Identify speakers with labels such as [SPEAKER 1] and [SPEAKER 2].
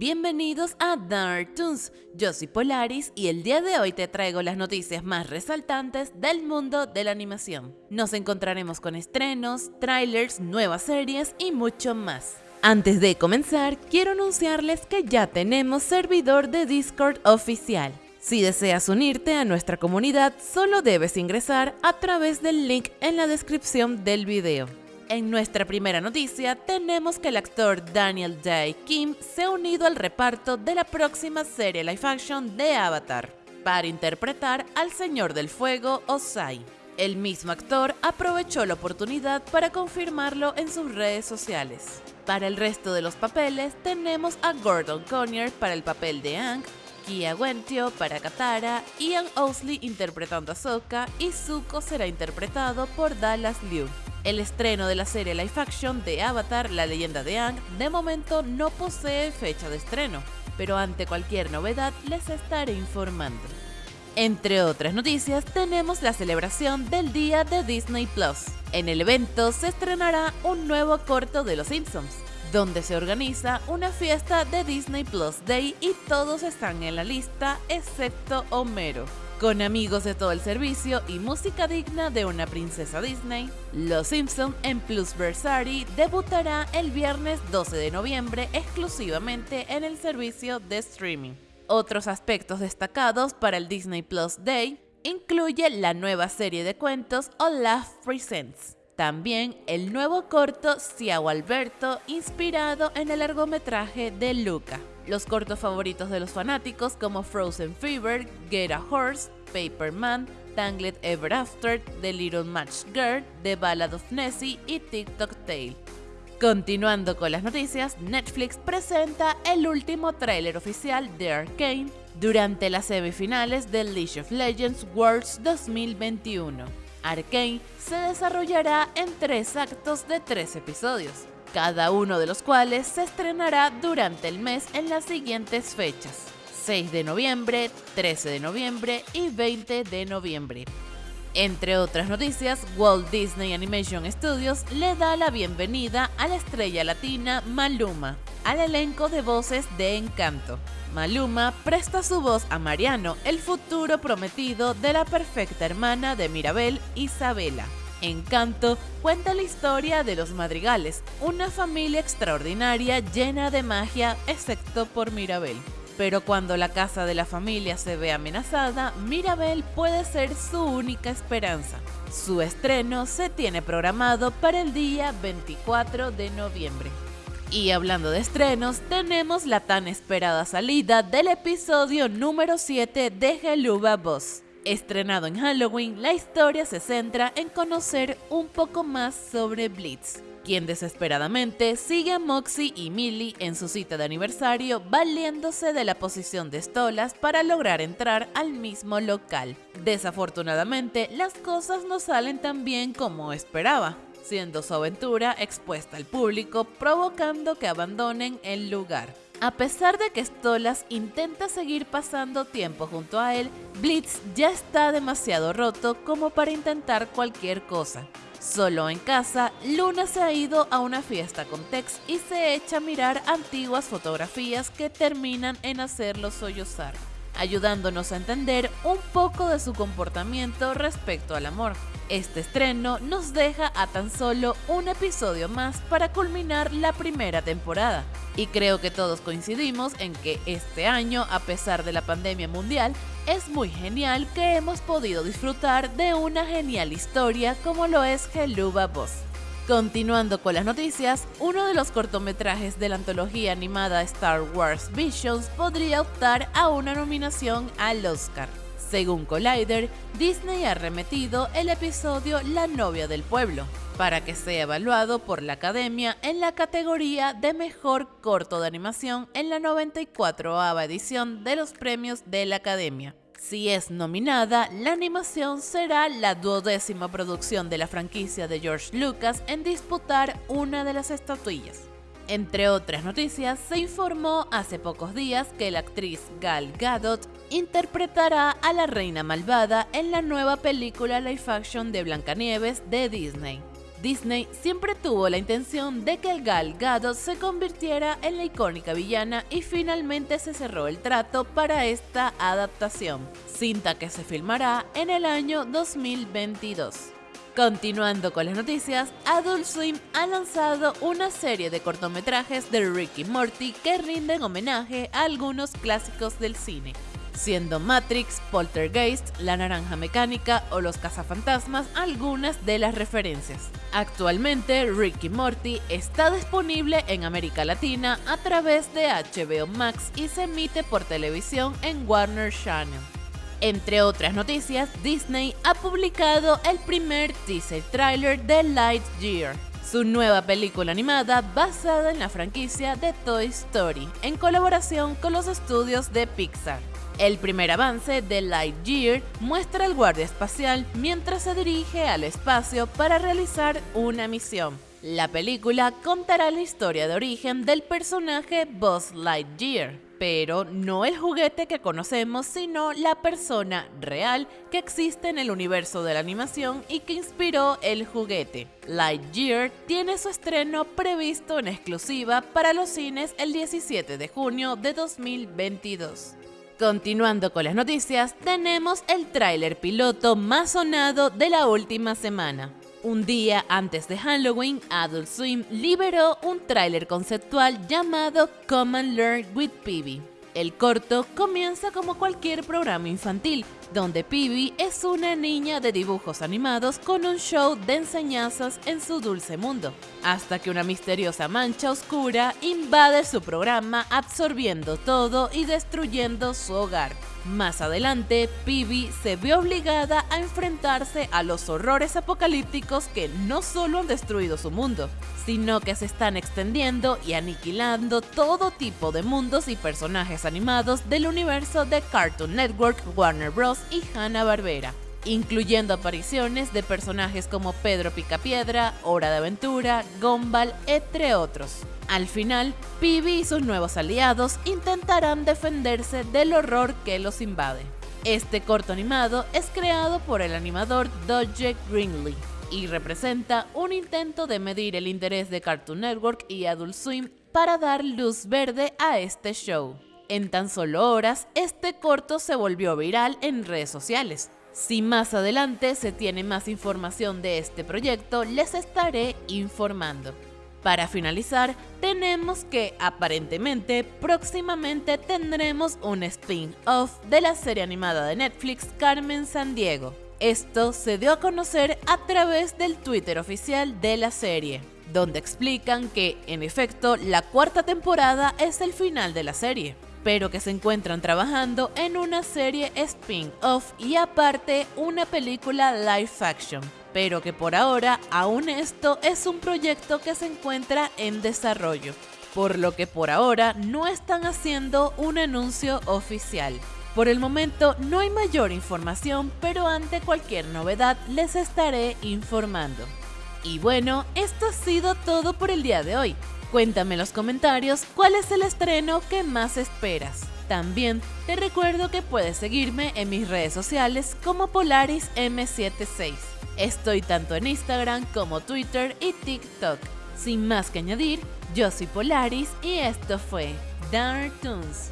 [SPEAKER 1] Bienvenidos a Dark Toons, yo soy Polaris y el día de hoy te traigo las noticias más resaltantes del mundo de la animación. Nos encontraremos con estrenos, trailers, nuevas series y mucho más. Antes de comenzar, quiero anunciarles que ya tenemos servidor de Discord oficial. Si deseas unirte a nuestra comunidad, solo debes ingresar a través del link en la descripción del video. En nuestra primera noticia tenemos que el actor Daniel Day Kim se ha unido al reparto de la próxima serie live action de Avatar para interpretar al Señor del Fuego Osai. El mismo actor aprovechó la oportunidad para confirmarlo en sus redes sociales. Para el resto de los papeles tenemos a Gordon Conyer para el papel de Aang, Kia Wentio para Katara, Ian Owsley interpretando a Sokka y Zuko será interpretado por Dallas Liu. El estreno de la serie live action de Avatar, la leyenda de Aang, de momento no posee fecha de estreno, pero ante cualquier novedad les estaré informando. Entre otras noticias, tenemos la celebración del Día de Disney Plus. En el evento se estrenará un nuevo corto de Los Simpsons, donde se organiza una fiesta de Disney Plus Day y todos están en la lista excepto Homero. Con amigos de todo el servicio y música digna de una princesa Disney, Los Simpson en Plusversary debutará el viernes 12 de noviembre exclusivamente en el servicio de streaming. Otros aspectos destacados para el Disney Plus Day incluye la nueva serie de cuentos Olaf Presents, también el nuevo corto Ciao Alberto inspirado en el largometraje de Luca los cortos favoritos de los fanáticos como Frozen Fever, Get a Horse, Paperman, Tangled Ever After, The Little Match Girl, The Ballad of Nessie y TikTok Tale. Continuando con las noticias, Netflix presenta el último tráiler oficial de Arcane durante las semifinales del League of Legends Worlds 2021. Arcane se desarrollará en tres actos de tres episodios cada uno de los cuales se estrenará durante el mes en las siguientes fechas. 6 de noviembre, 13 de noviembre y 20 de noviembre. Entre otras noticias, Walt Disney Animation Studios le da la bienvenida a la estrella latina Maluma al elenco de voces de Encanto. Maluma presta su voz a Mariano, el futuro prometido de la perfecta hermana de Mirabel, Isabela. Encanto cuenta la historia de los Madrigales, una familia extraordinaria llena de magia, excepto por Mirabel. Pero cuando la casa de la familia se ve amenazada, Mirabel puede ser su única esperanza. Su estreno se tiene programado para el día 24 de noviembre. Y hablando de estrenos, tenemos la tan esperada salida del episodio número 7 de Geluba Boss. Estrenado en Halloween, la historia se centra en conocer un poco más sobre Blitz, quien desesperadamente sigue a Moxie y Millie en su cita de aniversario valiéndose de la posición de Stolas para lograr entrar al mismo local. Desafortunadamente, las cosas no salen tan bien como esperaba, siendo su aventura expuesta al público provocando que abandonen el lugar. A pesar de que Stolas intenta seguir pasando tiempo junto a él, Blitz ya está demasiado roto como para intentar cualquier cosa. Solo en casa, Luna se ha ido a una fiesta con Tex y se echa a mirar antiguas fotografías que terminan en hacerlo sollozar, ayudándonos a entender un poco de su comportamiento respecto al amor. Este estreno nos deja a tan solo un episodio más para culminar la primera temporada. Y creo que todos coincidimos en que este año, a pesar de la pandemia mundial, es muy genial que hemos podido disfrutar de una genial historia como lo es Geluba Boss. Continuando con las noticias, uno de los cortometrajes de la antología animada Star Wars Visions podría optar a una nominación al Oscar. Según Collider, Disney ha remetido el episodio La novia del pueblo para que sea evaluado por la Academia en la categoría de Mejor Corto de Animación en la 94 edición de los premios de la Academia. Si es nominada, la animación será la duodécima producción de la franquicia de George Lucas en disputar una de las estatuillas. Entre otras noticias, se informó hace pocos días que la actriz Gal Gadot interpretará a la reina malvada en la nueva película live action de Blancanieves de Disney. Disney siempre tuvo la intención de que el Gal Gadot se convirtiera en la icónica villana y finalmente se cerró el trato para esta adaptación, cinta que se filmará en el año 2022. Continuando con las noticias, Adult Swim ha lanzado una serie de cortometrajes de Ricky Morty que rinden homenaje a algunos clásicos del cine siendo Matrix, Poltergeist, La Naranja Mecánica o Los Cazafantasmas algunas de las referencias. Actualmente, Ricky Morty está disponible en América Latina a través de HBO Max y se emite por televisión en Warner Channel. Entre otras noticias, Disney ha publicado el primer teaser trailer de Lightyear, su nueva película animada basada en la franquicia de Toy Story, en colaboración con los estudios de Pixar. El primer avance de Lightyear muestra al guardia espacial mientras se dirige al espacio para realizar una misión. La película contará la historia de origen del personaje Buzz Lightyear, pero no el juguete que conocemos, sino la persona real que existe en el universo de la animación y que inspiró el juguete. Lightyear tiene su estreno previsto en exclusiva para los cines el 17 de junio de 2022. Continuando con las noticias, tenemos el tráiler piloto más sonado de la última semana. Un día antes de Halloween, Adult Swim liberó un tráiler conceptual llamado Come and Learn with Peebee. El corto comienza como cualquier programa infantil, donde Pibi es una niña de dibujos animados con un show de enseñanzas en su dulce mundo, hasta que una misteriosa mancha oscura invade su programa absorbiendo todo y destruyendo su hogar. Más adelante, Pibi se ve obligada a enfrentarse a los horrores apocalípticos que no solo han destruido su mundo, sino que se están extendiendo y aniquilando todo tipo de mundos y personajes animados del universo de Cartoon Network, Warner Bros. y Hanna-Barbera incluyendo apariciones de personajes como Pedro Picapiedra, Hora de Aventura, Gumball, entre otros. Al final, Pibi y sus nuevos aliados intentarán defenderse del horror que los invade. Este corto animado es creado por el animador Dodge Greenlee y representa un intento de medir el interés de Cartoon Network y Adult Swim para dar luz verde a este show. En tan solo horas, este corto se volvió viral en redes sociales. Si más adelante se tiene más información de este proyecto, les estaré informando. Para finalizar, tenemos que aparentemente próximamente tendremos un spin-off de la serie animada de Netflix Carmen Sandiego. Esto se dio a conocer a través del Twitter oficial de la serie, donde explican que, en efecto, la cuarta temporada es el final de la serie, pero que se encuentran trabajando en una serie spin-off y aparte una película live action pero que por ahora aún esto es un proyecto que se encuentra en desarrollo, por lo que por ahora no están haciendo un anuncio oficial. Por el momento no hay mayor información, pero ante cualquier novedad les estaré informando. Y bueno, esto ha sido todo por el día de hoy. Cuéntame en los comentarios cuál es el estreno que más esperas. También te recuerdo que puedes seguirme en mis redes sociales como Polaris M76. Estoy tanto en Instagram como Twitter y TikTok. Sin más que añadir, yo soy Polaris y esto fue Dark Toons.